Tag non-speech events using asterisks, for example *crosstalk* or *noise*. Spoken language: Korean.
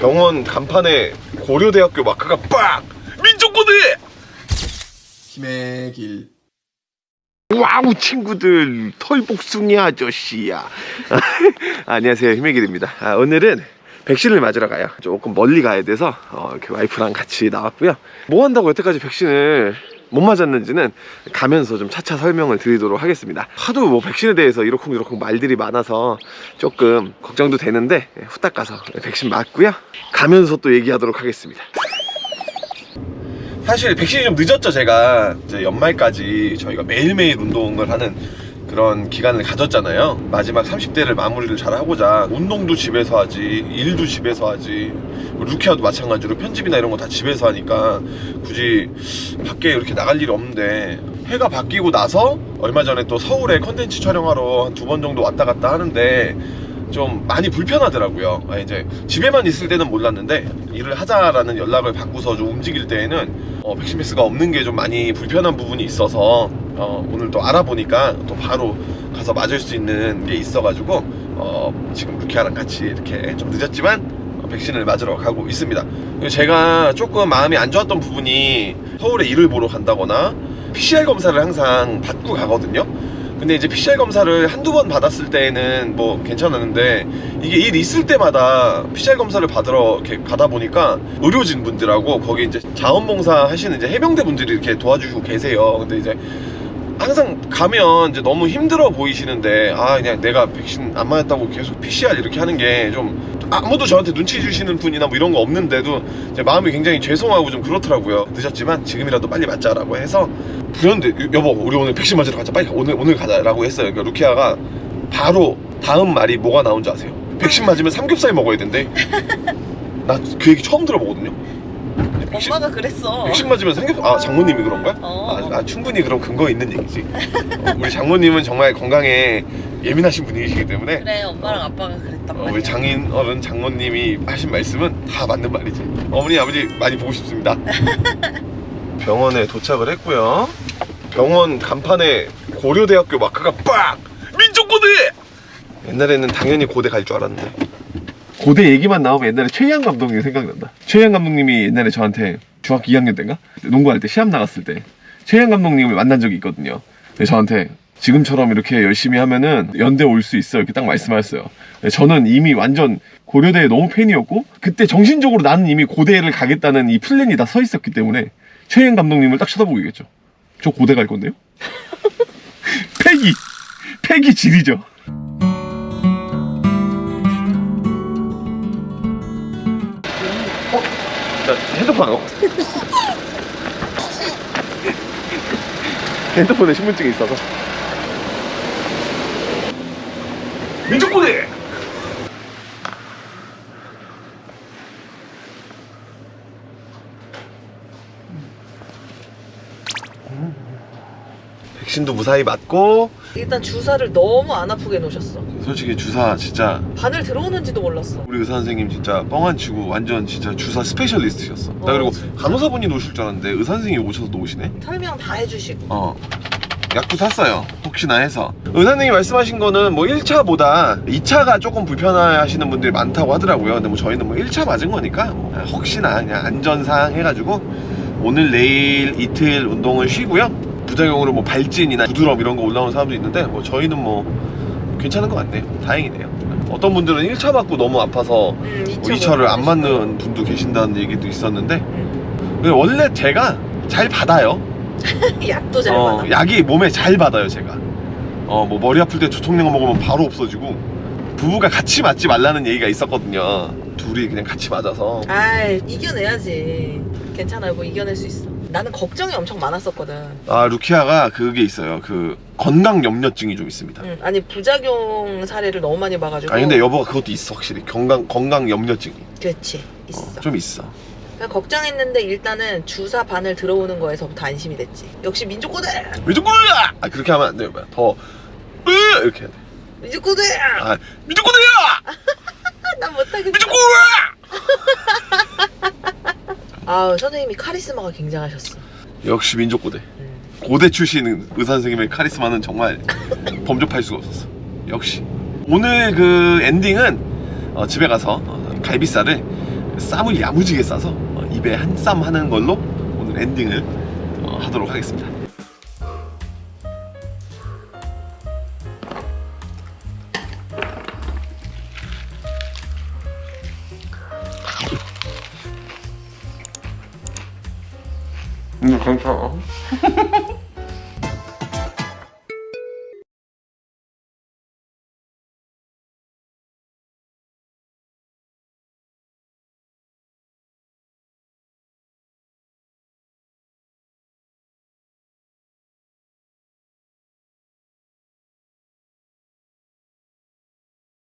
병원 간판에 고려대학교 마크가 빡! 민족고대! 힘의 길. 와우 친구들 털복숭이 아저씨야 *laughs* 안녕하세요 힘의 길입니다 아, 오늘은 백신을 맞으러 가요 조금 멀리 가야 돼서 어, 이렇게 와이프랑 같이 나왔고요 뭐 한다고 여태까지 백신을 못 맞았는지는 가면서 좀 차차 설명을 드리도록 하겠습니다. 하도 뭐 백신에 대해서 이러쿵저러쿵 말들이 많아서 조금 걱정도 되는데 예, 후딱 가서 백신 맞고요. 가면서 또 얘기하도록 하겠습니다. 사실 백신이 좀 늦었죠 제가. 이제 연말까지 저희가 매일매일 운동을 하는 그런 기간을 가졌잖아요. 마지막 30대를 마무리를 잘 하고자 운동도 집에서 하지 일도 집에서 하지 루키아도 마찬가지로 편집이나 이런 거 다 집에서 하니까 굳이 밖에 이렇게 나갈 일이 없는데 해가 바뀌고 나서 얼마 전에 또 서울에 컨텐츠 촬영하러 한 두 번 정도 왔다 갔다 하는데 좀 많이 불편하더라고요. 아, 이제 집에만 있을 때는 몰랐는데 일을 하자라는 연락을 받고서 좀 움직일 때에는 어, 백신 패스가 없는 게 좀 많이 불편한 부분이 있어서 어, 오늘 또 알아보니까 또 바로 가서 맞을 수 있는 게 있어가지고 어, 지금 루키아랑 같이 이렇게 좀 늦었지만 어, 백신을 맞으러 가고 있습니다 제가 조금 마음이 안 좋았던 부분이 서울에 일을 보러 간다거나 PCR 검사를 항상 받고 가거든요 근데 이제 PCR 검사를 한두 번 받았을 때는 뭐 괜찮았는데 이게 일 있을 때마다 PCR 검사를 받으러 이렇게 가다 보니까 의료진 분들하고 거기 이제 자원봉사 하시는 이제 해병대 분들이 이렇게 도와주시고 계세요. 근데 이제 항상 가면 이제 너무 힘들어 보이시는데 아 그냥 내가 백신 안 맞았다고 계속 PCR 이렇게 하는 게 좀 아무도 저한테 눈치 주시는 분이나 뭐 이런 거 없는데도 제 마음이 굉장히 죄송하고 좀 그렇더라고요. 늦었지만 지금이라도 빨리 맞자라고 해서 그런데 여보 우리 오늘 백신 맞으러 가자. 빨리 오늘 오늘 가자라고 했어요. 그러니까 루키아가 바로 다음 말이 뭐가 나온 줄 아세요? 백신 맞으면 삼겹살 먹어야 된대. 나 그 얘기 처음 들어보거든요 엄마가 그랬어. 백신 맞으면 삼겹살 아 장모님이 그런 거야? 어. 아, 아, 충분히 그럼 근거 있는 얘기지 어, 우리 장모님은 정말 건강에 예민하신 분이시기 때문에 그래 엄마랑 아빠가 그랬단 어, 말이야. 우리 장인 어른 장모님이 하신 말씀은 다 맞는 말이지 어머니 아버지 많이 보고 싶습니다 *laughs* 병원에 도착을 했고요 병원 간판에 고려대학교 마크가 빡! 민족고대! 옛날에는 당연히 고대 갈 줄 알았는데 고대 얘기만 나오면 옛날에 최희양 감독님 생각난다. 최희양 감독님이 옛날에 저한테 중학교 2학년 때인가? 농구할 때 시합 나갔을 때 최희양 감독님을 만난 적이 있거든요. 저한테 지금처럼 이렇게 열심히 하면은 연대 올 수 있어. 이렇게 딱 말씀하셨어요. 저는 이미 완전 고려대에 너무 팬이었고 그때 정신적으로 나는 이미 고대를 가겠다는 이 플랜이 다 서 있었기 때문에 최희양 감독님을 딱 쳐다보겠죠. 저 고대 갈 건데요? *laughs* 패기! 패기 질이죠 나 핸드폰 안 갖고. 핸드폰에 신분증이 있어서 민족고대! 백신도 무사히 맞고 일단 주사를 너무 안 아프게 놓으셨어. 솔직히 주사 진짜 바늘 들어오는지도 몰랐어. 우리 의사 선생님 진짜 뻥 안 치고 완전 진짜 주사 스페셜리스트셨어 나 어, 그리고 진짜. 간호사분이 놓으실 줄 알았는데 의사 선생님이 오셔서 놓으시네 설명 다 해주시고. 어 약도 샀어요 혹시나 해서 의사님이 말씀하신 거는 뭐 1차보다 2차가 조금 불편하시는 분들이 많다고 하더라고요 근데 뭐 저희는 뭐 1차 맞은 거니까 뭐 혹시나 그냥 안전사항 해가지고 오늘 내일 이틀 운동을 쉬고요 부작용으로 뭐 발진이나 부드럼 이런 거 올라오는 사람도 있는데 뭐 저희는 뭐 괜찮은 것 같네요 다행이네요 어떤 분들은 1차 맞고 너무 아파서 음, 뭐 2차 를 안 맞는 분도 계신다는 얘기도 있었는데 근데 원래 제가 잘 받아요 *laughs* 약도 잘 어, 받아. 약이 몸에 잘 받아요 제가 어 뭐 머리 아플 때 조청량을 먹으면 바로 없어지고 부부가 같이 맞지 말라는 얘기가 있었거든요 둘이 그냥 같이 맞아서 아 이겨내야지. 괜찮아요. 뭐 이겨낼 수 있어. 나는 걱정이 엄청 많았었거든. 아 루키아가 그게 있어요 그 건강 염려증이 좀 있습니다 응, 아니 부작용 사례를 너무 많이 봐가지고. 아니 근데 여보가 그것도 있어 확실히 건강 건강 염려증이 그렇지 있어. 어, 좀 있어 걱정했는데 일단은 주사 바늘 들어오는 거에서부터 안심이 됐지. 역시 민족고대. 미주꾸야 아 그렇게 하면 안 돼요 더 으! 이렇게 해야 돼. 민족고대. 아 미주꾸야 난 *laughs* 못하겠어. 미주꾸야 *laughs* 아 선생님이 카리스마가 굉장하셨어. 역시 민족고대 음. 고대 출신 의사 선생님의 카리스마는 정말 *laughs* 범접할 수가 없었어. 역시 오늘 그 엔딩은 어, 집에 가서 어, 갈비살을 쌈을 야무지게 싸서 어, 입에 한 쌈 하는 걸로 오늘 엔딩을 어, 하도록 하겠습니다. 괜찮아.